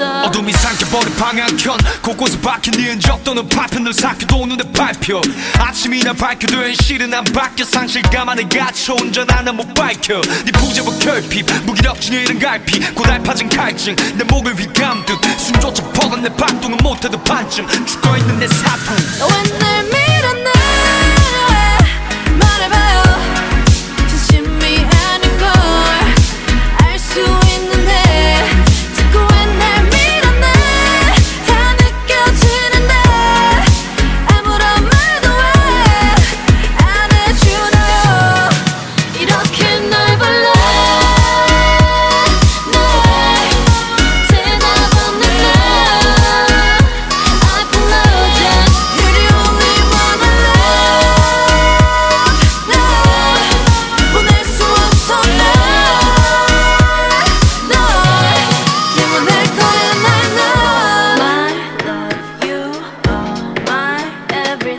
잃어버린 방향견 곳곳에 박힌 네 흔적 또는 파편을 삭혀도 눈에 밟혀. 아침이나 밝혀된 실은 안 바뀌어 상실감 안에 갇혀 운전 하나 못 밝혀. 네 부재와 결핍 무기력증 이른 갈피. 고달파진 갈증 내 목을 휘감듯 숨조차 퍼간 내 박동은 못해도 반쯤. 죽어있는 내 사품. 왜날